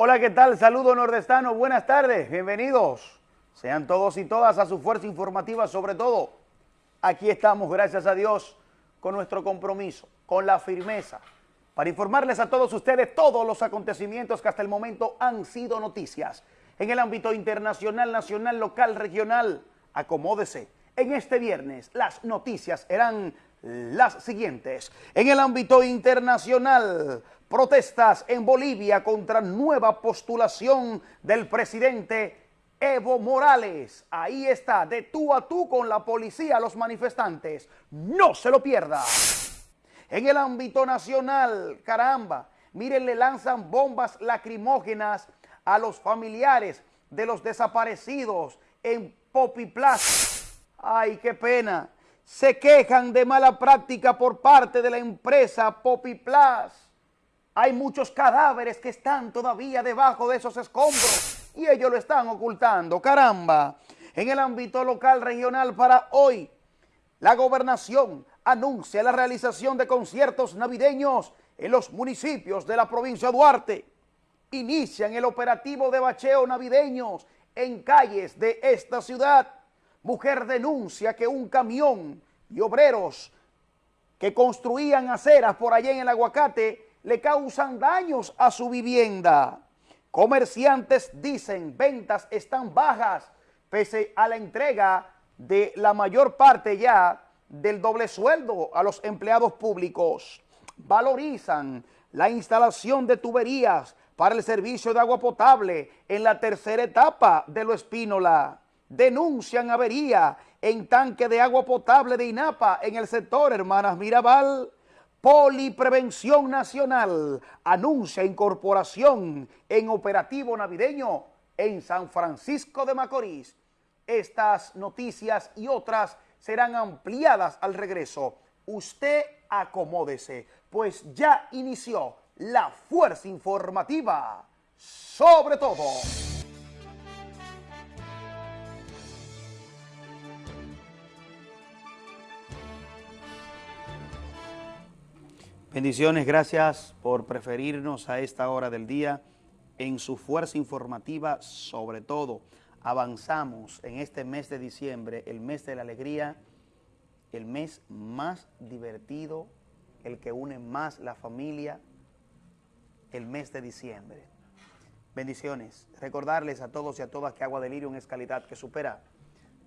Hola, ¿qué tal? Saludo nordestano, buenas tardes, bienvenidos. Sean todos y todas a su fuerza informativa, sobre todo. Aquí estamos, gracias a Dios, con nuestro compromiso, con la firmeza, para informarles a todos ustedes todos los acontecimientos que hasta el momento han sido noticias. En el ámbito internacional, nacional, local, regional, acomódese. En este viernes las noticias eran las siguientes. En el ámbito internacional, protestas en Bolivia contra nueva postulación del presidente Evo Morales. Ahí está, de tú a tú con la policía, los manifestantes. No se lo pierda. En el ámbito nacional, caramba, miren, le lanzan bombas lacrimógenas a los familiares de los desaparecidos en Popiplas. Ay, qué pena. Se quejan de mala práctica por parte de la empresa Popiplas. Hay muchos cadáveres que están todavía debajo de esos escombros y ellos lo están ocultando. Caramba, en el ámbito local regional para hoy, la gobernación anuncia la realización de conciertos navideños en los municipios de la provincia de Duarte. Inician el operativo de bacheo navideños en calles de esta ciudad. Mujer denuncia que un camión y obreros que construían aceras por allá en el aguacate le causan daños a su vivienda. Comerciantes dicen ventas están bajas pese a la entrega de la mayor parte ya del doble sueldo a los empleados públicos. Valorizan la instalación de tuberías para el servicio de agua potable en la tercera etapa de Lo Espínola. Denuncian avería en tanque de agua potable de INAPA en el sector Hermanas Mirabal. Poliprevención Nacional anuncia incorporación en operativo navideño en San Francisco de Macorís. Estas noticias y otras serán ampliadas al regreso. Usted acomódese, pues ya inició la fuerza informativa sobre todo. Bendiciones, gracias por preferirnos a esta hora del día en su fuerza informativa, sobre todo. Avanzamos en este mes de diciembre, el mes de la alegría, el mes más divertido, el que une más la familia, el mes de diciembre. Bendiciones. Recordarles a todos y a todas que Agua de Lirium es calidad que supera,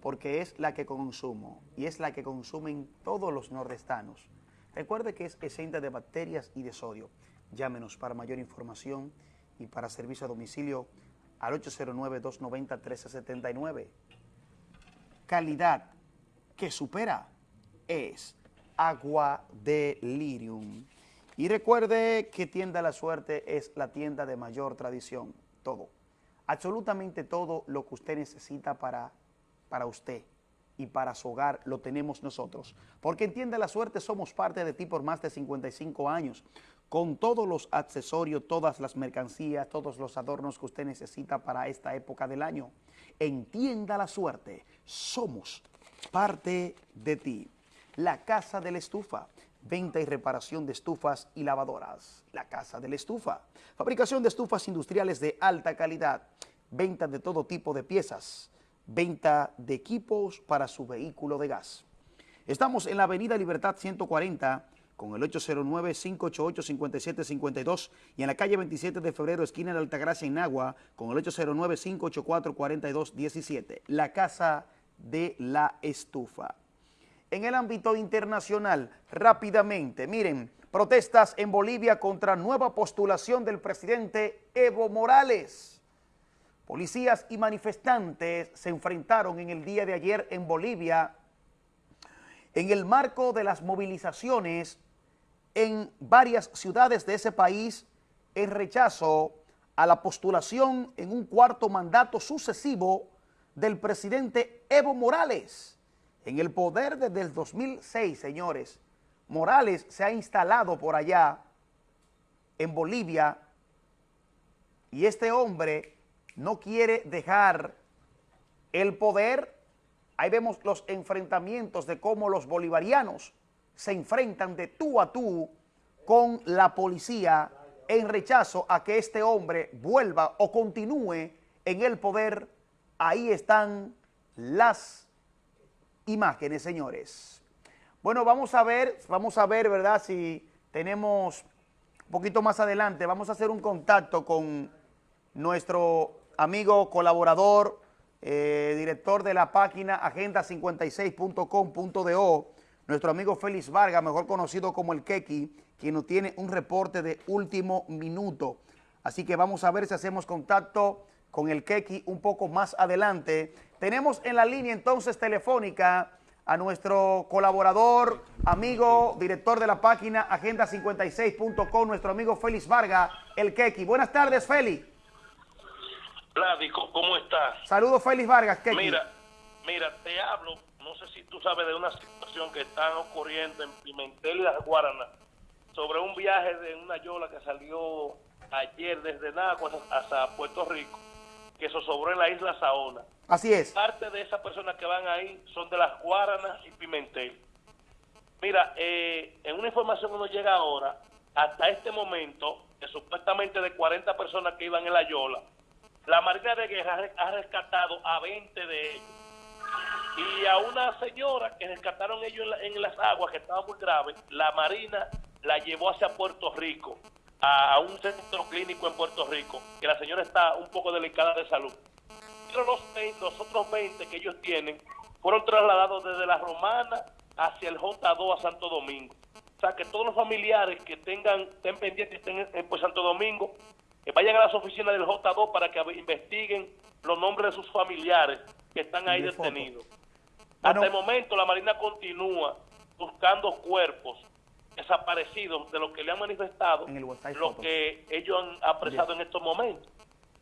porque es la que consumo y es la que consumen todos los nordestanos. Recuerde que es exenta de bacterias y de sodio. Llámenos para mayor información y para servicio a domicilio al 809-290-1379. Calidad que supera es agua de lirium. Y recuerde que Tienda La Suerte es la tienda de mayor tradición. Todo, absolutamente todo lo que usted necesita para, para usted y para su hogar lo tenemos nosotros. Porque entiende la suerte, somos parte de ti por más de 55 años, con todos los accesorios, todas las mercancías, todos los adornos que usted necesita para esta época del año. Entienda la suerte, somos parte de ti. La Casa de la Estufa, venta y reparación de estufas y lavadoras. La Casa de la Estufa, fabricación de estufas industriales de alta calidad, venta de todo tipo de piezas, venta de equipos para su vehículo de gas. Estamos en la avenida Libertad 140 con el 809-588-5752 y en la calle 27 de febrero, esquina de Altagracia, en Agua, con el 809-584-4217. La Casa de la Estufa. En el ámbito internacional, rápidamente, miren, protestas en Bolivia contra nueva postulación del presidente Evo Morales. Policías y manifestantes se enfrentaron en el día de ayer en Bolivia en el marco de las movilizaciones en varias ciudades de ese país en rechazo a la postulación en un cuarto mandato sucesivo del presidente Evo Morales. En el poder desde el 2006, señores, Morales se ha instalado por allá en Bolivia y este hombre no quiere dejar el poder. Ahí vemos los enfrentamientos de cómo los bolivarianos se enfrentan de tú a tú con la policía en rechazo a que este hombre vuelva o continúe en el poder. Ahí están las imágenes, señores. Bueno, vamos a ver, vamos a ver, ¿verdad? Si tenemos un poquito más adelante, vamos a hacer un contacto con nuestro amigo colaborador, eh, director de la página agenda56.com.do, nuestro amigo Félix Vargas, mejor conocido como el Keki, quien nos tiene un reporte de último minuto. Así que vamos a ver si hacemos contacto con el Keki un poco más adelante. Tenemos en la línea entonces telefónica a nuestro colaborador, amigo, director de la página agenda56.com, nuestro amigo Félix Vargas, el Keki. Buenas tardes, Félix. Vladi, ¿cómo estás? Saludos, Félix Vargas, Keki. Mira, mira, te hablo, no sé si tú sabes de una situación que está ocurriendo en Pimentel y las Guaranas, sobre un viaje de una yola que salió ayer desde Nagua hasta Puerto Rico, que se sobró en la isla Saona. Así es. Parte de esas personas que van ahí son de las Guaranas y Pimentel. Mira, eh, en una información que nos llega ahora, hasta este momento, que supuestamente de 40 personas que iban en la Yola, la Marina de Guerra ha rescatado a 20 de ellos. Y a una señora que rescataron ellos en, las aguas, que estaba muy grave, la Marina la llevó hacia Puerto Rico, a, un centro clínico en Puerto Rico, que la señora está un poco delicada de salud. Pero los, los otros 20 que ellos tienen fueron trasladados desde la Romana hacia el J2 a Santo Domingo. O sea, que todos los familiares que tengan, estén pendientes, estén en pues, Santo Domingo, que vayan a las oficinas del J2 para que investiguen los nombres de sus familiares que están ahí detenidos. Hasta el momento la Marina continúa buscando cuerpos desaparecidos de lo que le han manifestado lo que ellos han apresado en estos momentos.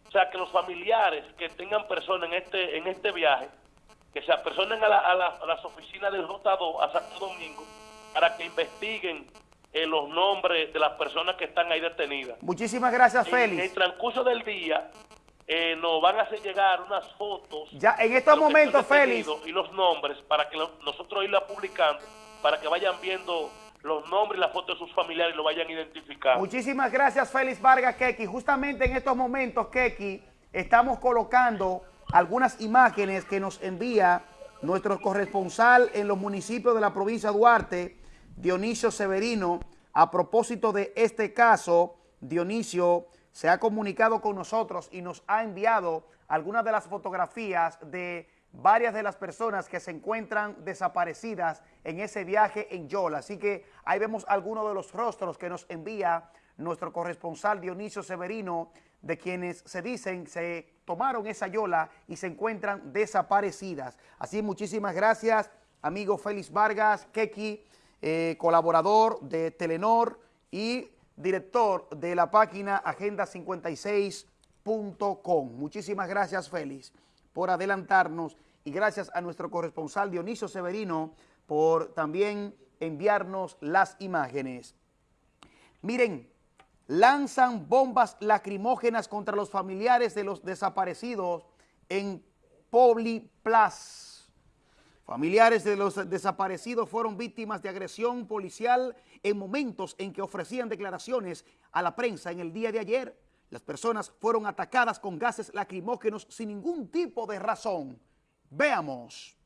O sea, que los familiares que tengan personas en este en este viaje, que se apersonen a, a, las oficinas del J2 a Santo Domingo para que investiguen eh, los nombres de las personas que están ahí detenidas. Muchísimas gracias, Félix. En el transcurso del día eh, nos van a hacer llegar unas fotos. Ya, en estos momentos, Félix. Y los nombres para que nosotros irla publicando, para que vayan viendo los nombres y las fotos de sus familiares y lo vayan identificando. Muchísimas gracias, Félix Vargas Keki. Justamente en estos momentos, Keki, estamos colocando algunas imágenes que nos envía nuestro corresponsal en los municipios de la provincia de Duarte, Dionisio Severino. A propósito de este caso, Dionisio se ha comunicado con nosotros y nos ha enviado algunas de las fotografías de varias de las personas que se encuentran desaparecidas en ese viaje en Yola. Así que ahí vemos algunos de los rostros que nos envía nuestro corresponsal Dionisio Severino, de quienes se dicen se tomaron esa Yola y se encuentran desaparecidas. Así, muchísimas gracias, amigo Félix Vargas, Keki, eh, colaborador de Telenor y director de la página agenda56.com. Muchísimas gracias, Félix, por adelantarnos y gracias a nuestro corresponsal Dionisio Severino por también enviarnos las imágenes. Miren, lanzan bombas lacrimógenas contra los familiares de los desaparecidos en Plus. Familiares de los desaparecidos fueron víctimas de agresión policial en momentos en que ofrecían declaraciones a la prensa en el día de ayer. Las personas fueron atacadas con gases lacrimógenos sin ningún tipo de razón. Veamos.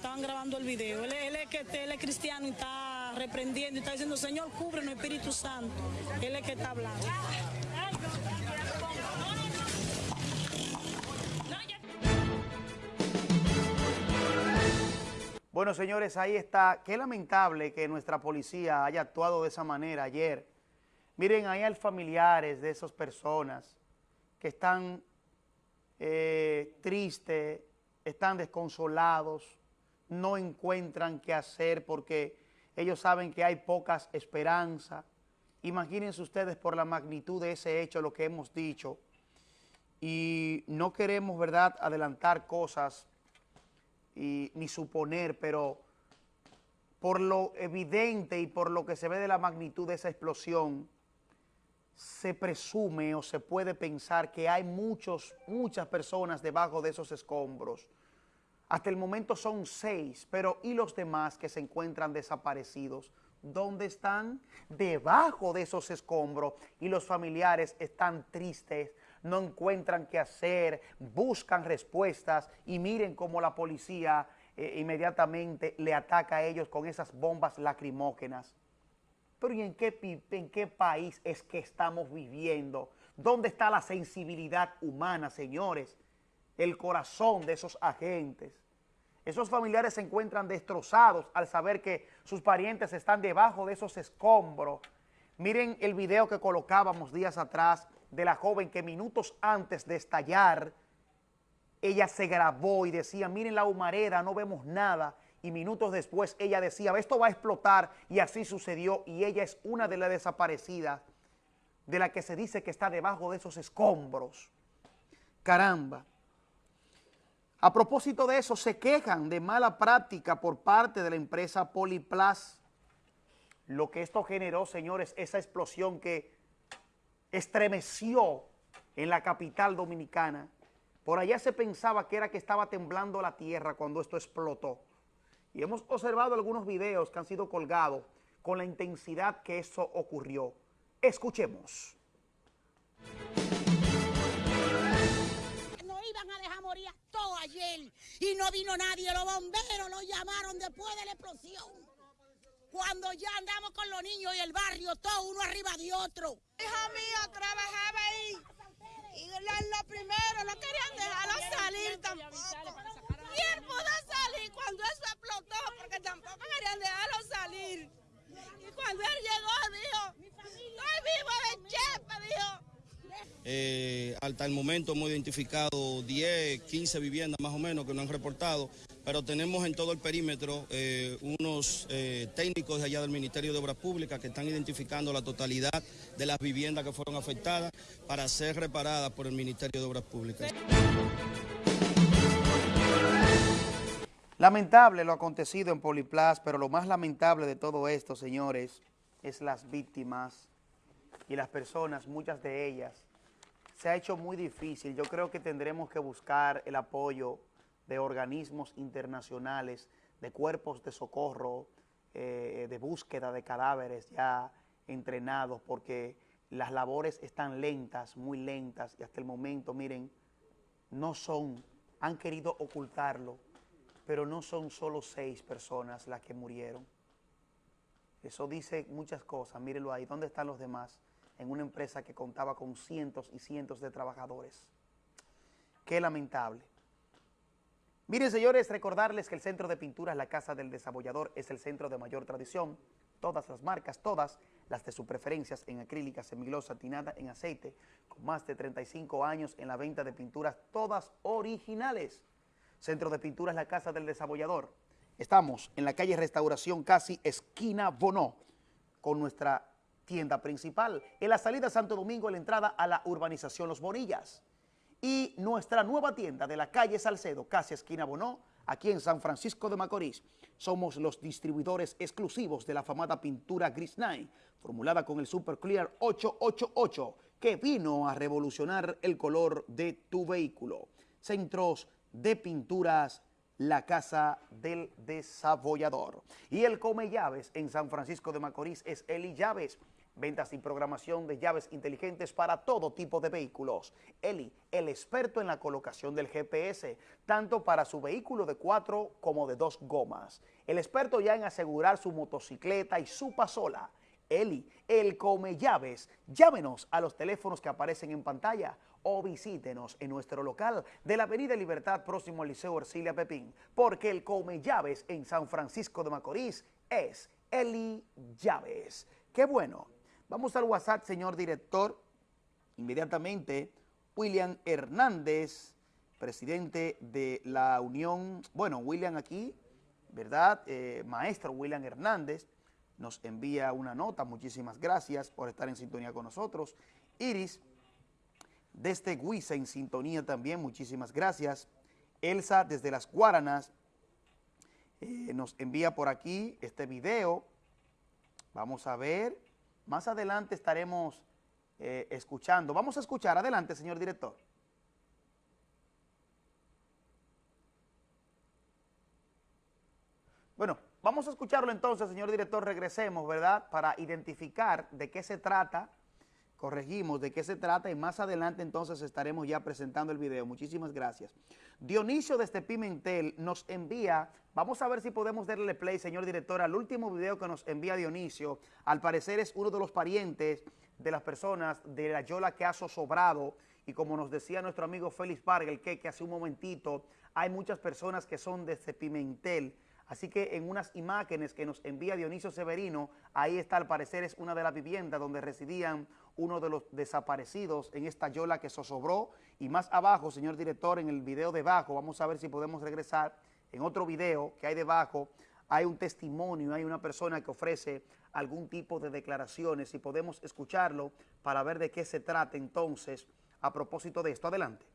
Estaban grabando el video. Él, es que él es cristiano y está reprendiendo y está diciendo, Señor, cúbrenos, Espíritu Santo. Él es que está hablando. Bueno, señores, ahí está. Qué lamentable que nuestra policía haya actuado de esa manera ayer. Miren, ahí hay familiares de esas personas que están eh, tristes, están desconsolados, no encuentran qué hacer porque ellos saben que hay pocas esperanzas. Imagínense ustedes por la magnitud de ese hecho, lo que hemos dicho, y no queremos, ¿verdad?, adelantar cosas y, ni suponer, pero por lo evidente y por lo que se ve de la magnitud de esa explosión, se presume o se puede pensar que hay muchos, muchas personas debajo de esos escombros. Hasta el momento son seis, pero ¿y los demás que se encuentran desaparecidos? ¿Dónde están? Debajo de esos escombros y los familiares están tristes, no encuentran qué hacer, buscan respuestas y miren cómo la policía eh, inmediatamente le ataca a ellos con esas bombas lacrimógenas. Pero ¿y en qué, en qué país es que estamos viviendo? ¿Dónde está la sensibilidad humana, señores? El corazón de esos agentes. Esos familiares se encuentran destrozados al saber que sus parientes están debajo de esos escombros. Miren el video que colocábamos días atrás de la joven que minutos antes de estallar, ella se grabó y decía, miren la humareda, no vemos nada. Y minutos después ella decía, esto va a explotar y así sucedió. Y ella es una de las desaparecidas de la que se dice que está debajo de esos escombros. Caramba. A propósito de eso, se quejan de mala práctica por parte de la empresa Poliplas. Lo que esto generó, señores, esa explosión que estremeció en la capital dominicana. Por allá se pensaba que era que estaba temblando la tierra cuando esto explotó. Y hemos observado algunos videos que han sido colgados con la intensidad que eso ocurrió. Escuchemos. Y no vino nadie. Los bomberos lo llamaron después de la explosión. Cuando ya andamos con los niños y el barrio, todo uno arriba de otro. Hija mía trabajaba ahí y lo, primero no querían dejarlo salir tampoco. Él pudo salir cuando eso explotó porque tampoco querían dejarlo salir. Y cuando él llegó dijo, estoy vivo de chepa, dijo. Eh, hasta el momento hemos identificado 10, 15 viviendas más o menos que no han reportado pero tenemos en todo el perímetro eh, unos eh, técnicos de allá del Ministerio de Obras Públicas que están identificando la totalidad de las viviendas que fueron afectadas para ser reparadas por el Ministerio de Obras Públicas. Lamentable lo acontecido en Poliplas, pero lo más lamentable de todo esto, señores, es las víctimas y las personas, muchas de ellas. Se ha hecho muy difícil. Yo creo que tendremos que buscar el apoyo de organismos internacionales, de cuerpos de socorro, eh, de búsqueda de cadáveres ya entrenados, porque las labores están lentas, muy lentas, y hasta el momento, miren, no son, han querido ocultarlo, pero no son solo seis personas las que murieron. Eso dice muchas cosas, mírenlo ahí, ¿dónde están los demás? En una empresa que contaba con cientos y cientos de trabajadores. Qué lamentable. Miren, señores, recordarles que el Centro de Pinturas La Casa del Desabollador es el centro de mayor tradición. Todas las marcas, todas las de sus preferencias en acrílica, semilosa, tinada, en aceite, con más de 35 años en la venta de pinturas, todas originales. Centro de Pinturas La Casa del Desabollador. Estamos en la calle Restauración, casi esquina Bonó, con nuestra tienda principal. En la salida Santo Domingo, en la entrada a la urbanización Los Bonillas y nuestra nueva tienda de la calle Salcedo, casi esquina Bonó, aquí en San Francisco de Macorís. Somos los distribuidores exclusivos de la famada pintura Gris Nine, formulada con el Super Clear 888, que vino a revolucionar el color de tu vehículo. Centros de pinturas la Casa del Desabollador. Y el Come Llaves en San Francisco de Macorís es Eli Llaves ventas y programación de llaves inteligentes para todo tipo de vehículos. Eli, el experto en la colocación del GPS, tanto para su vehículo de cuatro como de dos gomas. El experto ya en asegurar su motocicleta y su pasola. Eli, el come llaves. Llámenos a los teléfonos que aparecen en pantalla o visítenos en nuestro local de la Avenida Libertad próximo al Liceo Ercilia Pepín, porque el come llaves en San Francisco de Macorís es Eli Llaves. ¡Qué bueno! Vamos al WhatsApp, señor director. Inmediatamente, William Hernández presidente de la Unión, bueno, William aquí, ¿verdad? Eh, maestro William Hernández nos envía una nota, muchísimas gracias por estar en sintonía con nosotros. Iris, desde Guisa en sintonía también, muchísimas gracias. Elsa desde Las Guaranas eh, nos envía por aquí este video. Vamos a ver, más adelante estaremos eh, escuchando. Vamos a escuchar, adelante señor director. Bueno, vamos a escucharlo entonces, señor director, regresemos, ¿verdad? Para identificar de qué se trata, corregimos de qué se trata y más adelante entonces estaremos ya presentando el video. Muchísimas gracias. Dionisio desde Pimentel nos envía, vamos a ver si podemos darle play, señor director, al último video que nos envía Dionisio. Al parecer es uno de los parientes de las personas de la Yola que ha sobrado y como nos decía nuestro amigo Félix Vargas, que, que hace un momentito, hay muchas personas que son desde Pimentel, Así que en unas imágenes que nos envía Dionisio Severino, ahí está al parecer es una de las viviendas donde residían uno de los desaparecidos en esta yola que zozobró. Y más abajo, señor director, en el video debajo, vamos a ver si podemos regresar, en otro video que hay debajo, hay un testimonio, hay una persona que ofrece algún tipo de declaraciones y podemos escucharlo para ver de qué se trata entonces a propósito de esto. Adelante.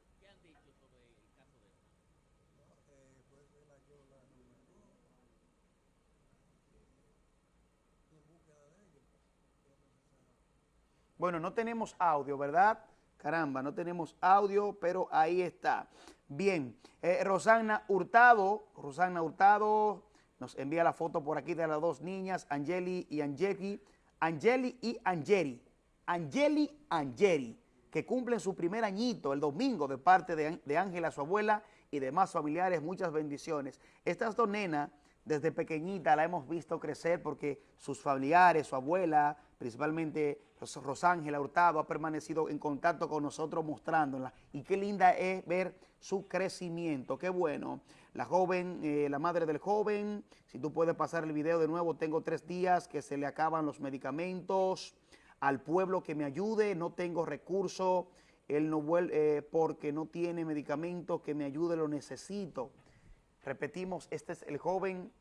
Bueno, no tenemos audio, ¿verdad? Caramba, no tenemos audio, pero ahí está. Bien, eh, Rosana Hurtado, Rosana Hurtado nos envía la foto por aquí de las dos niñas, Angeli y Angeli, Angeli y Angeli, Angeli Angeli, que cumplen su primer añito el domingo de parte de Ángela, su abuela, y demás familiares, muchas bendiciones. Estas dos nenas, desde pequeñita la hemos visto crecer porque sus familiares, su abuela, principalmente Rosángela Hurtado ha permanecido en contacto con nosotros mostrándola y qué linda es ver su crecimiento, qué bueno. La joven, eh, la madre del joven, si tú puedes pasar el video de nuevo, tengo tres días que se le acaban los medicamentos, al pueblo que me ayude, no tengo recursos, él no vuelve eh, porque no tiene medicamentos, que me ayude, lo necesito. Repetimos, este es el joven,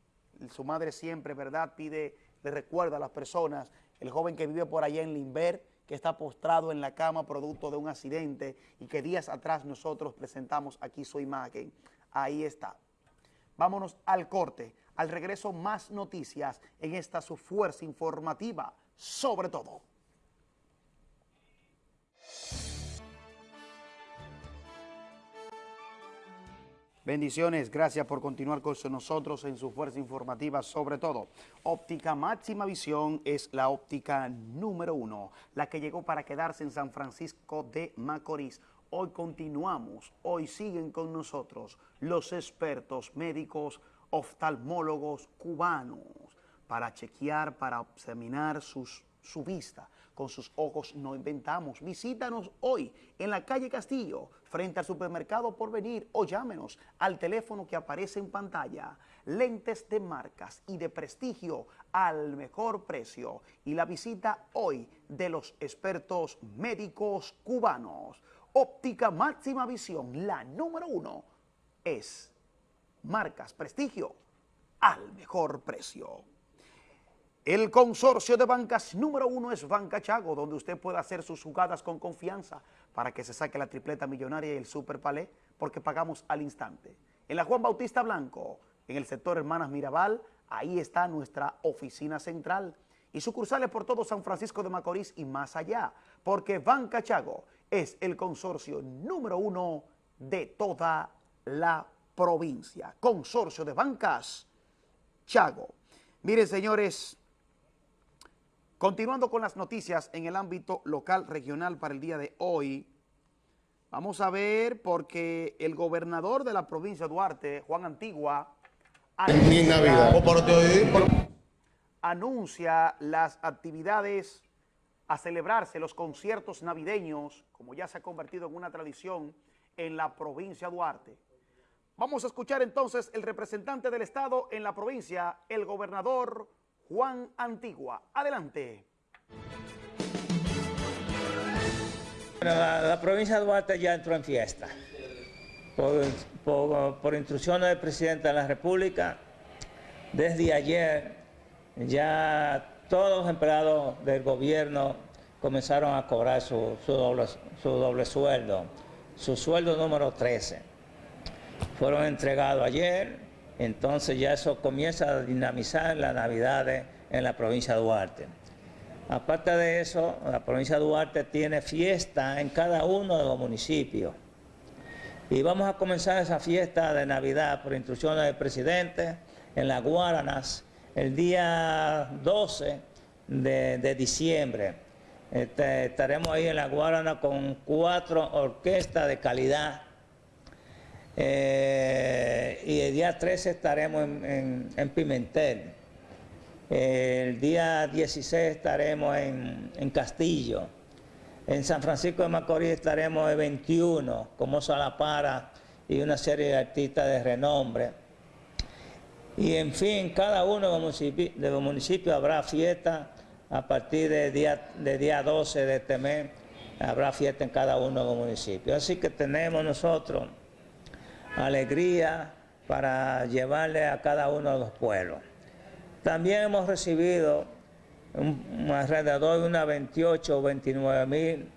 su madre siempre, ¿verdad? Pide, le recuerda a las personas el joven que vive por allá en Limber, que está postrado en la cama producto de un accidente y que días atrás nosotros presentamos aquí su imagen. Ahí está. Vámonos al corte. Al regreso más noticias en esta su fuerza informativa, sobre todo. Bendiciones, gracias por continuar con nosotros en su fuerza informativa, sobre todo. Óptica Máxima Visión es la óptica número uno, la que llegó para quedarse en San Francisco de Macorís. Hoy continuamos, hoy siguen con nosotros los expertos médicos oftalmólogos cubanos para chequear, para examinar sus, su vista, con sus ojos no inventamos. Visítanos hoy en la calle Castillo, frente al supermercado por venir o llámenos al teléfono que aparece en pantalla. Lentes de marcas y de prestigio al mejor precio. Y la visita hoy de los expertos médicos cubanos. Óptica Máxima Visión, la número uno, es marcas, prestigio al mejor precio. El consorcio de bancas número uno es Banca Chago, donde usted puede hacer sus jugadas con confianza para que se saque la tripleta millonaria y el super palé, porque pagamos al instante. En la Juan Bautista Blanco, en el sector Hermanas Mirabal, ahí está nuestra oficina central y sucursales por todo San Francisco de Macorís y más allá, porque Banca Chago es el consorcio número uno de toda la provincia. Consorcio de Bancas Chago. Miren, señores, Continuando con las noticias en el ámbito local regional para el día de hoy, vamos a ver porque el gobernador de la provincia de Duarte, Juan Antigua, anuncia, las actividades a celebrarse, los conciertos navideños, como ya se ha convertido en una tradición en la provincia de Duarte. Vamos a escuchar entonces el representante del Estado en la provincia, el gobernador Juan Antigua. Adelante. la, provincia de Duarte ya entró en fiesta. por, instrucciones del presidente de la República, desde ayer ya todos los empleados del gobierno comenzaron a cobrar su, doble, su doble sueldo, su sueldo número 13. Fueron entregados ayer, entonces ya eso comienza a dinamizar las navidades en la provincia de Duarte. Aparte de eso, la provincia de Duarte tiene fiesta en cada uno de los municipios. Y vamos a comenzar esa fiesta de Navidad por instrucciones del presidente en las Guaranas el día 12 de, diciembre. Este, estaremos ahí en la Guarana con cuatro orquestas de calidad. Eh, y el día 13 estaremos en, Pimentel. el día 16 estaremos en, en Castillo. En San Francisco de Macorís estaremos el 21, como Salapara y una serie de artistas de renombre. Y en fin, cada uno de los municipios, habrá fiesta a partir del día, día 12 de este mes, habrá fiesta en cada uno de los municipios. Así que tenemos nosotros alegría para llevarle a cada uno de los pueblos. También hemos recibido alrededor de unas 28 o 29 mil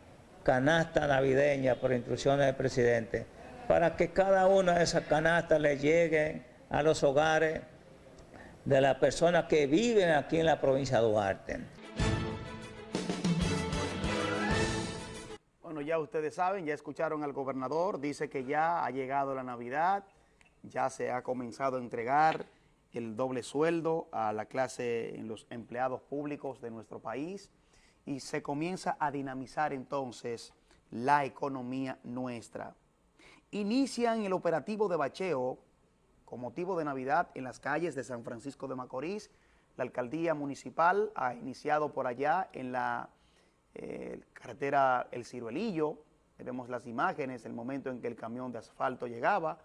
canastas navideñas por instrucciones del presidente, para que cada una de esas canastas le lleguen a los hogares de las personas que viven aquí en la provincia de Duarte. Ya ustedes saben, ya escucharon al gobernador, dice que ya ha llegado la Navidad, ya se ha comenzado a entregar el doble sueldo a la clase en los empleados públicos de nuestro país y se comienza a dinamizar entonces la economía nuestra. Inician el operativo de bacheo con motivo de Navidad en las calles de San Francisco de Macorís. La alcaldía municipal ha iniciado por allá en la carretera El Ciruelillo. Vemos las imágenes, el momento en que el camión de asfalto llegaba.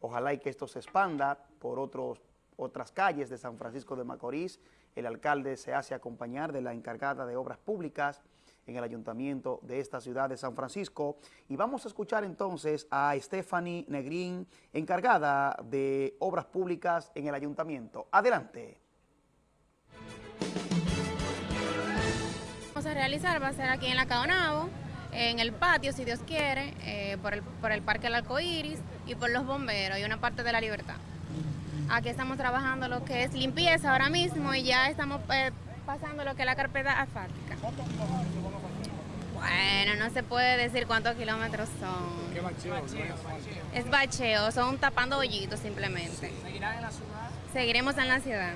Ojalá y que esto se expanda por otros otras calles de San Francisco de Macorís. El alcalde se hace acompañar de la encargada de obras públicas en el ayuntamiento de esta ciudad de San Francisco. Y vamos a escuchar entonces a Stephanie Negrín, encargada de obras públicas en el ayuntamiento. Adelante. A realizar, va a ser aquí en la Caonabo, en el patio, si Dios quiere, eh, por, el, por el Parque del Arcoíris y por los bomberos y una parte de la libertad. Aquí estamos trabajando lo que es limpieza ahora mismo y ya estamos eh, pasando lo que es la carpeta asfáltica. Bueno, no se puede decir cuántos kilómetros son. ¿Qué bacheo? Es bacheo, son tapando hoyitos simplemente. ¿Seguirán en la ciudad? Seguiremos en la ciudad.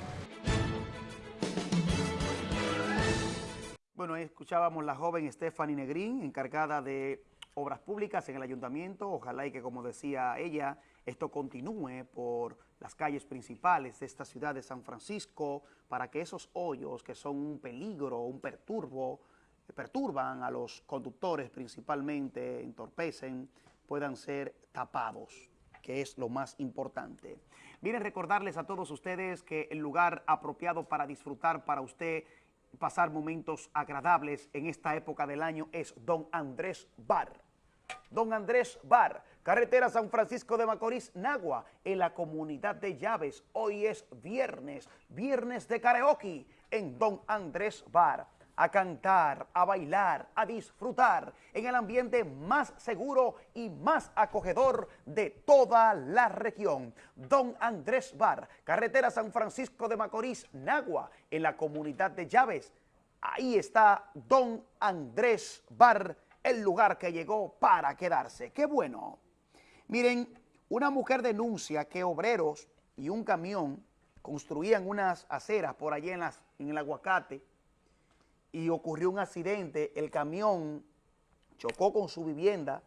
Bueno, escuchábamos la joven Stephanie Negrín, encargada de obras públicas en el ayuntamiento. Ojalá y que, como decía ella, esto continúe por las calles principales de esta ciudad de San Francisco para que esos hoyos que son un peligro, un perturbo, perturban a los conductores principalmente, entorpecen, puedan ser tapados, que es lo más importante. Miren, recordarles a todos ustedes que el lugar apropiado para disfrutar para usted pasar momentos agradables en esta época del año es Don Andrés Bar. Don Andrés Bar, carretera San Francisco de Macorís, Nagua, en la comunidad de Llaves. Hoy es viernes, viernes de karaoke en Don Andrés Bar. A cantar, a bailar, a disfrutar en el ambiente más seguro y más acogedor de toda la región. Don Andrés Bar, carretera San Francisco de Macorís, Nagua, en la comunidad de Llaves. Ahí está Don Andrés Bar el lugar que llegó para quedarse. ¡Qué bueno! Miren, una mujer denuncia que obreros y un camión construían unas aceras por allí en, las, en el aguacate y ocurrió un accidente, el camión chocó con su vivienda,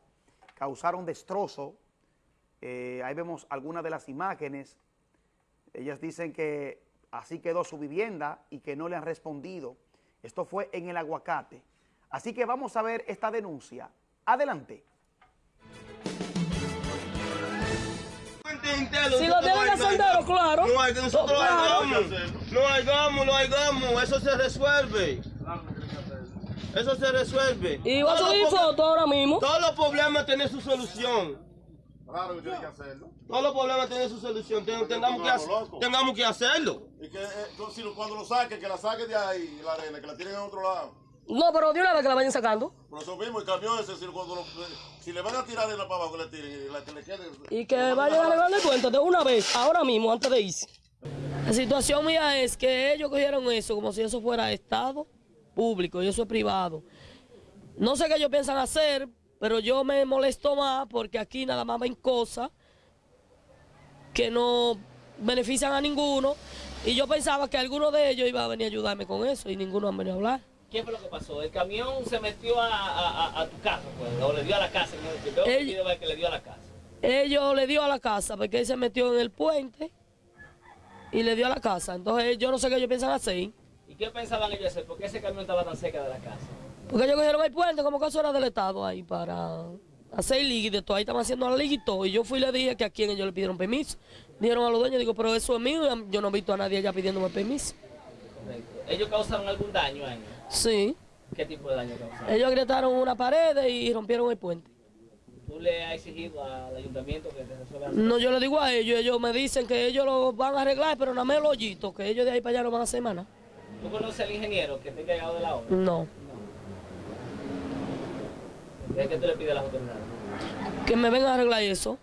causaron destrozo, eh, ahí vemos algunas de las imágenes, ellas dicen que así quedó su vivienda y que no le han respondido, esto fue en el aguacate. Así que vamos a ver esta denuncia. Adelante. Si lo deben hacer claro. No hay que nosotros lo hagamos. No hagamos, lo hagamos. Eso se resuelve. Eso se resuelve. Y va a subir foto ahora mismo. Todos los problemas tienen su solución. Claro que tiene que hacerlo. Todos los problemas tienen su solución. Ten- tengamos, que, tengamos hacerlo. Y que eh, cuando lo saque, que la saque de ahí, la arena, que la tiren en otro lado. No, pero de una vez que la vayan sacando. Por eso mismo, el camión ese, si, cuando lo- si le van a tirar arena para abajo, le tiren, y la que le quede. Y que vayan a arreglar el puente de una vez, ahora mismo, antes de irse. La situación mía es que ellos cogieron eso como si eso fuera Estado público y eso es privado. No sé qué ellos piensan hacer, pero yo me molesto más porque aquí nada más ven cosas que no benefician a ninguno. Y yo pensaba que alguno de ellos iba a venir a ayudarme con eso y ninguno ha venido a hablar. ¿Qué fue lo que pasó? El camión se metió a, a- a- a tu casa, pues, o le dio a la casa. ¿no? Yo veo Ell- un video de que le dio a la casa. Ellos le dio a la casa porque él se metió en el puente y le dio a la casa. Entonces yo no sé qué ellos piensan hacer. ¿Y qué pensaban ellos hacer? ¿Por qué ese camión estaba tan cerca de la casa? Porque ellos cogieron el puente como que eso era del Estado ahí para hacer todo. Ahí estaban haciendo la liga y todo. Y yo fui y le dije que a quién ellos le pidieron permiso. Dijeron a los dueños, digo, pero eso es mío. Yo no he visto a nadie allá pidiéndome permiso. Correcto. ¿Ellos causaron algún daño ahí? Sí. ¿Qué tipo de daño causaron? Ellos gritaron una pared y rompieron el puente. ¿Tú le has exigido al ayuntamiento que te resuelva? No, yo le digo a ellos, ellos me dicen que ellos lo van a arreglar, pero nada más el hoyito, que ellos de ahí para allá no van a hacer nada. ¿Tú conoces al ingeniero que te ha encargado de la obra? No. ¿Qué que tú le pides a las autoridades? Que me vengan a arreglar eso.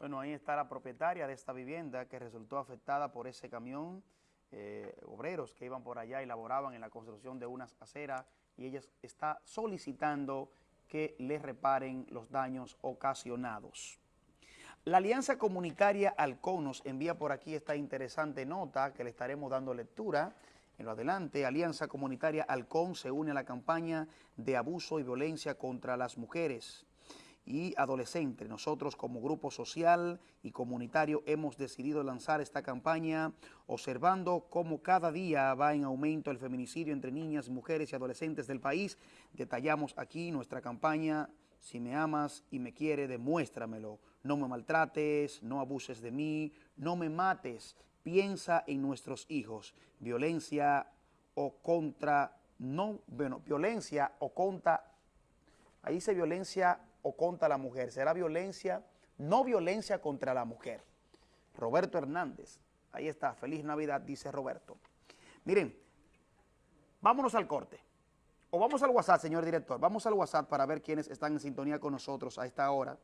Bueno, ahí está la propietaria de esta vivienda que resultó afectada por ese camión, eh, obreros que iban por allá y laboraban en la construcción de unas aceras y ella está solicitando que le reparen los daños ocasionados. La Alianza Comunitaria Alcón nos envía por aquí esta interesante nota que le estaremos dando lectura. En lo adelante, Alianza Comunitaria Alcón se une a la campaña de abuso y violencia contra las mujeres y adolescentes. Nosotros como grupo social y comunitario hemos decidido lanzar esta campaña observando cómo cada día va en aumento el feminicidio entre niñas, mujeres y adolescentes del país. Detallamos aquí nuestra campaña si me amas y me quieres, demuéstramelo. No me maltrates, no abuses de mí, no me mates. Piensa en nuestros hijos. Violencia o contra, no, bueno, violencia o contra, ahí dice violencia o contra la mujer. Será violencia, no violencia contra la mujer. Roberto Hernández, ahí está, feliz Navidad, dice Roberto. Miren, vámonos al corte. O vamos al WhatsApp, señor director. Vamos al WhatsApp para ver quiénes están en sintonía con nosotros a esta hora.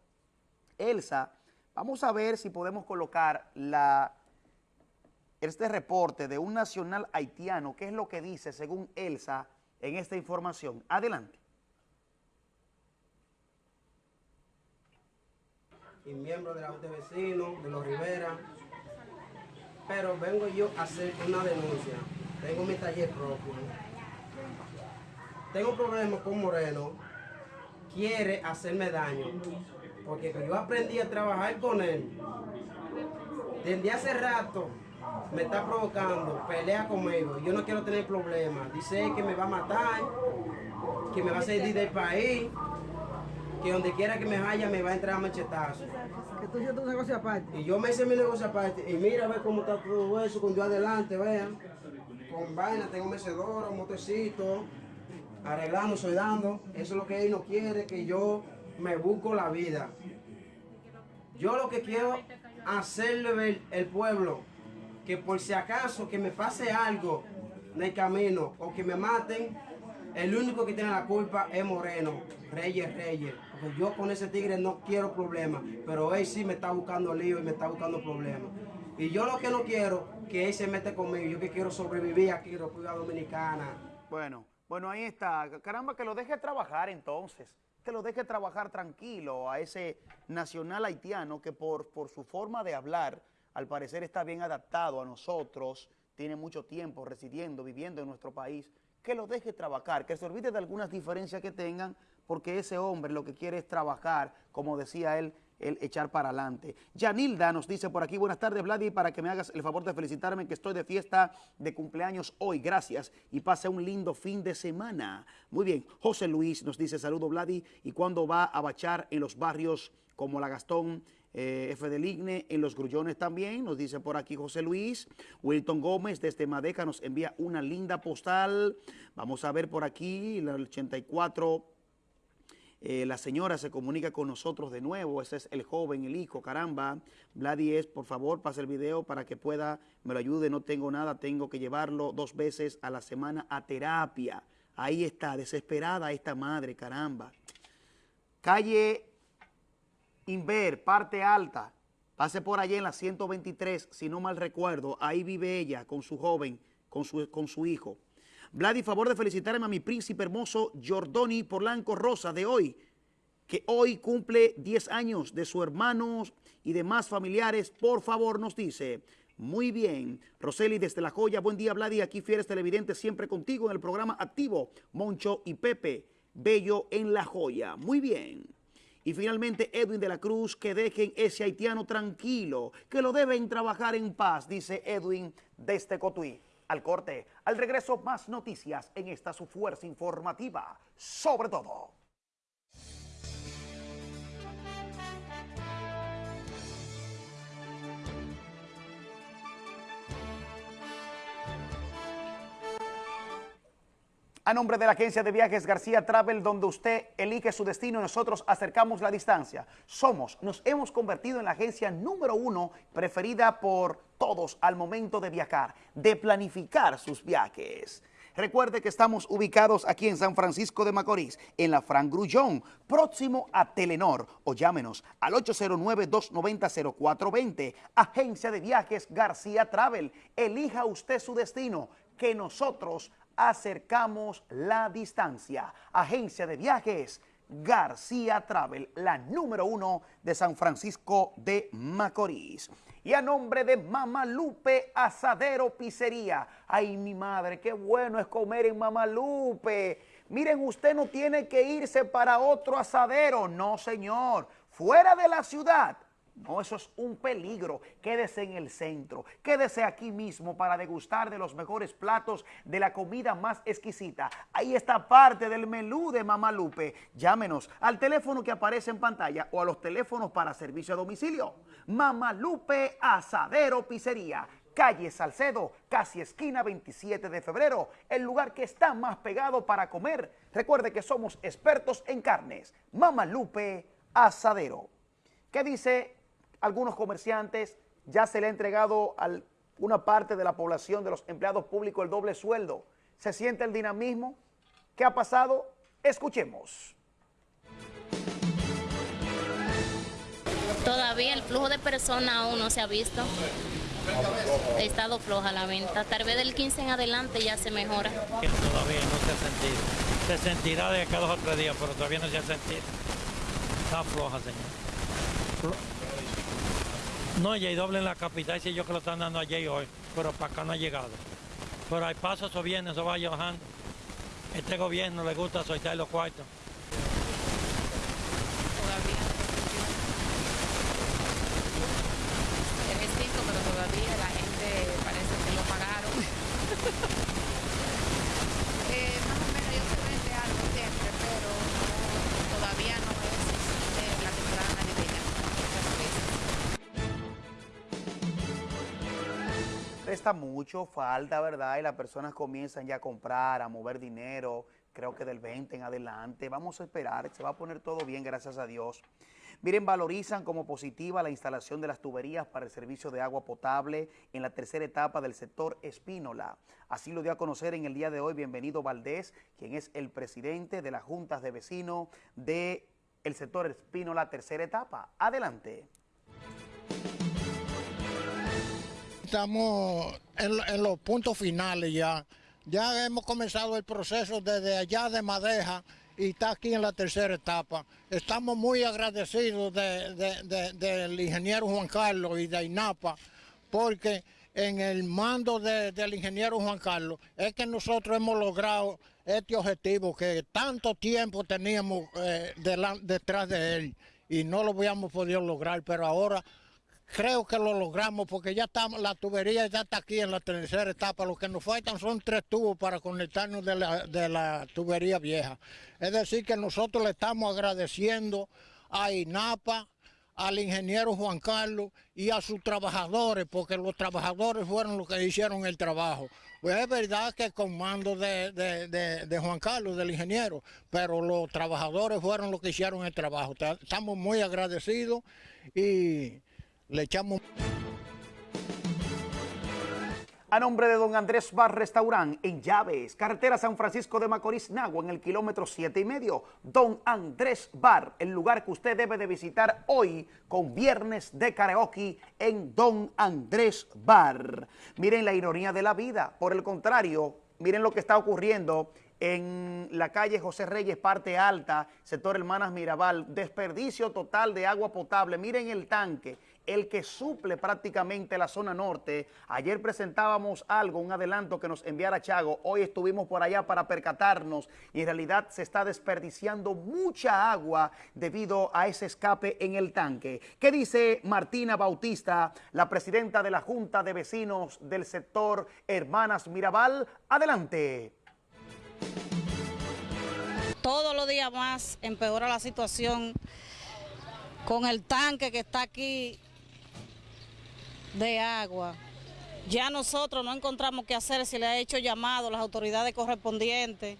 Elsa, vamos a ver si podemos colocar este reporte de un nacional haitiano. ¿Qué es lo que dice, según Elsa, en esta información? Adelante. y miembro de la Junta de Vecinos, de los Rivera, pero vengo yo a hacer una denuncia. Tengo mi taller propio. Tengo problemas con Moreno. Quiere hacerme daño. Porque yo aprendí a trabajar con él. Desde hace rato me está provocando, pelea conmigo. Yo no quiero tener problemas. Dice que me va a matar, que me va a salir del país, que donde quiera que me vaya me va a entrar a machetazo. Que tú hiciste un negocio aparte. Y yo me hice mi negocio aparte. Y mira, ve cómo está todo eso con yo adelante, vean. Con vaina, tengo mecedora, un motecito, arreglando, soy dando. Eso es lo que él no quiere, que yo me busco la vida. Yo lo que quiero hacerle ver el pueblo, que por si acaso que me pase algo en el camino o que me maten, el único que tiene la culpa es Moreno, Reyes Reyes. Porque yo con ese tigre no quiero problemas, pero él sí me está buscando lío y me está buscando problemas. Y yo lo que no quiero, que él se mete conmigo, yo que quiero sobrevivir aquí en República Dominicana. Bueno, bueno, ahí está. Caramba, que lo deje trabajar entonces. Que lo deje trabajar tranquilo a ese nacional haitiano que por, por su forma de hablar, al parecer está bien adaptado a nosotros, tiene mucho tiempo residiendo, viviendo en nuestro país. Que lo deje trabajar, que se olvide de algunas diferencias que tengan, porque ese hombre lo que quiere es trabajar, como decía él, el echar para adelante. Yanilda nos dice por aquí, buenas tardes Vladi, para que me hagas el favor de felicitarme que estoy de fiesta de cumpleaños hoy, gracias, y pase un lindo fin de semana. Muy bien, José Luis nos dice, saludo Vladi, y cuando va a bachar en los barrios como La Gastón, eh, F del Igne, en los grullones también, nos dice por aquí José Luis. Wilton Gómez desde Madeca nos envía una linda postal. Vamos a ver por aquí, la 84 Eh, la señora se comunica con nosotros de nuevo, ese es el joven, el hijo, caramba. Vladi es, por favor, pase el video para que pueda, me lo ayude, no tengo nada, tengo que llevarlo dos veces a la semana a terapia. Ahí está, desesperada esta madre, caramba. Calle Inver, parte alta, pase por allí en la 123, si no mal recuerdo, ahí vive ella con su joven, con su, con su hijo. Vladi, favor de felicitarme a mi príncipe hermoso Giordoni Porlanco Rosa de hoy, que hoy cumple 10 años de su hermanos y demás familiares. Por favor, nos dice, muy bien. Roseli desde La Joya, buen día Vladi, aquí fieres televidentes siempre contigo en el programa activo. Moncho y Pepe, bello en La Joya. Muy bien. Y finalmente Edwin de la Cruz, que dejen ese haitiano tranquilo, que lo deben trabajar en paz, dice Edwin desde Cotuí al corte. Al regreso, más noticias en esta su fuerza informativa, sobre todo. A nombre de la agencia de viajes García Travel, donde usted elige su destino nosotros acercamos la distancia. Somos, nos hemos convertido en la agencia número uno preferida por todos al momento de viajar, de planificar sus viajes. Recuerde que estamos ubicados aquí en San Francisco de Macorís, en la Fran Grullón, próximo a Telenor, o llámenos al 809-290-0420. Agencia de Viajes García Travel. Elija usted su destino, que nosotros acercamos la distancia. Agencia de Viajes García Travel, la número uno de San Francisco de Macorís. Y a nombre de Mamalupe Asadero Pizzería. Ay, mi madre, qué bueno es comer en Mamalupe. Miren, usted no tiene que irse para otro asadero. No, señor. Fuera de la ciudad no, eso es un peligro. Quédese en el centro. Quédese aquí mismo para degustar de los mejores platos de la comida más exquisita. Ahí está parte del menú de Mamá Lupe. Llámenos al teléfono que aparece en pantalla o a los teléfonos para servicio a domicilio. Mamá Lupe Asadero Pizzería. Calle Salcedo, casi esquina 27 de febrero, el lugar que está más pegado para comer. Recuerde que somos expertos en carnes. Mamá Lupe Asadero. ¿Qué dice algunos comerciantes, ya se le ha entregado a una parte de la población de los empleados públicos el doble sueldo. ¿Se siente el dinamismo? ¿Qué ha pasado? Escuchemos. Todavía el flujo de personas aún no se ha visto. Ha estado floja la venta. Tal vez del 15 en adelante ya se mejora. Todavía no se ha sentido. Se sentirá de acá dos o tres días, pero todavía no se ha sentido. Está floja, señor. No, hay doble en la capital, si yo que lo están dando allí hoy, pero para acá no ha llegado. Pero hay pasos o viene, eso va bajando. Este gobierno le gusta soltar los cuartos. Todavía es distinto, pero todavía la gente parece que lo pagaron. Mucho, falta, ¿verdad? Y las personas comienzan ya a comprar, a mover dinero, creo que del 20 en adelante. Vamos a esperar, se va a poner todo bien, gracias a Dios. Miren, valorizan como positiva la instalación de las tuberías para el servicio de agua potable en la tercera etapa del sector Espínola. Así lo dio a conocer en el día de hoy Bienvenido Valdés, quien es el presidente de las juntas de vecinos del el sector Espínola tercera etapa. Adelante. Estamos en, los puntos finales ya. Ya hemos comenzado el proceso desde allá de Madeja y está aquí en la tercera etapa. Estamos muy agradecidos de- de- de- del ingeniero Juan Carlos y de INAPA porque en el mando de- del ingeniero Juan Carlos es que nosotros hemos logrado este objetivo que tanto tiempo teníamos eh, detrás de él y no lo habíamos podido lograr, pero ahora creo que lo logramos porque ya estamos, la tubería ya está aquí en la tercera etapa. Lo que nos faltan son tres tubos para conectarnos de la, de la tubería vieja. Es decir, que nosotros le estamos agradeciendo a INAPA, al ingeniero Juan Carlos y a sus trabajadores, porque los trabajadores fueron los que hicieron el trabajo. Pues es verdad que con mando de, de Juan Carlos, del ingeniero, pero los trabajadores fueron los que hicieron el trabajo. Estamos muy agradecidos y le echamos... A nombre de don Andrés Bar Restaurant en Llaves, carretera San Francisco de Macorís, Nagua, en el kilómetro siete y medio. Don Andrés Bar, el lugar que usted debe de visitar hoy con viernes de karaoke en Don Andrés Bar. Miren la ironía de la vida. Por el contrario, miren lo que está ocurriendo en la calle José Reyes, parte alta, sector Hermanas Mirabal, desperdicio total de agua potable. Miren el tanque el que suple prácticamente la zona norte. Ayer presentábamos algo, un adelanto que nos enviara Chago. Hoy estuvimos por allá para percatarnos y en realidad se está desperdiciando mucha agua debido a ese escape en el tanque. ¿Qué dice Martina Bautista, la presidenta de la Junta de Vecinos del sector Hermanas Mirabal? Adelante. Todos los días más empeora la situación con el tanque que está aquí de agua. Ya nosotros no encontramos qué hacer, si le ha hecho llamado a las autoridades correspondientes.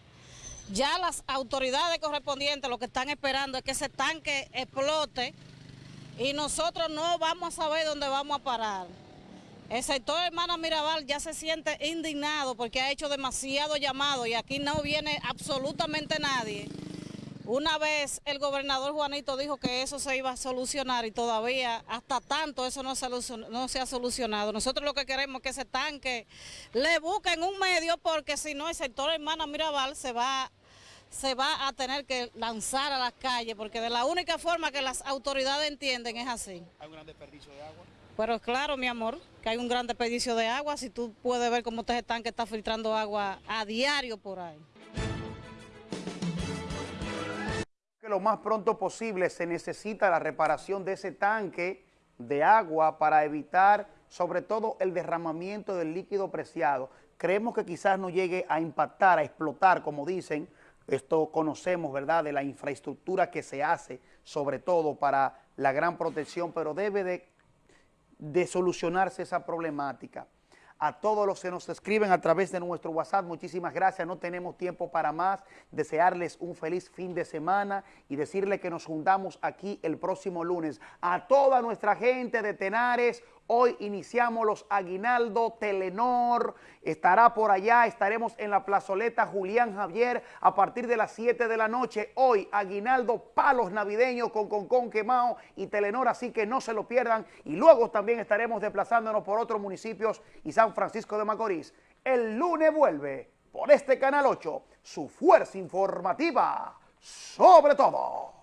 Ya las autoridades correspondientes lo que están esperando es que ese tanque explote y nosotros no vamos a saber dónde vamos a parar. El sector Hermana Mirabal ya se siente indignado porque ha hecho demasiado llamado y aquí no viene absolutamente nadie. Una vez el gobernador Juanito dijo que eso se iba a solucionar y todavía hasta tanto eso no se, ha solucionado. Nosotros lo que queremos es que ese tanque le busquen un medio porque si no el sector hermana Mirabal se va se va a tener que lanzar a las calles porque de la única forma que las autoridades entienden es así. ¿Hay un gran desperdicio de agua? Pero claro, mi amor, que hay un gran desperdicio de agua. Si tú puedes ver cómo este tanque está filtrando agua a diario por ahí. lo más pronto posible se necesita la reparación de ese tanque de agua para evitar sobre todo el derramamiento del líquido preciado. Creemos que quizás no llegue a impactar, a explotar, como dicen, esto conocemos, ¿verdad?, de la infraestructura que se hace, sobre todo para la gran protección, pero debe de, de solucionarse esa problemática a todos los que nos escriben a través de nuestro WhatsApp. Muchísimas gracias, no tenemos tiempo para más. Desearles un feliz fin de semana y decirle que nos juntamos aquí el próximo lunes. A toda nuestra gente de Tenares, Hoy iniciamos los Aguinaldo, Telenor, estará por allá, estaremos en la plazoleta Julián Javier a partir de las 7 de la noche. Hoy Aguinaldo, palos navideños con Concón Quemao y Telenor, así que no se lo pierdan. Y luego también estaremos desplazándonos por otros municipios y San Francisco de Macorís. El lunes vuelve por este Canal 8 su fuerza informativa sobre todo.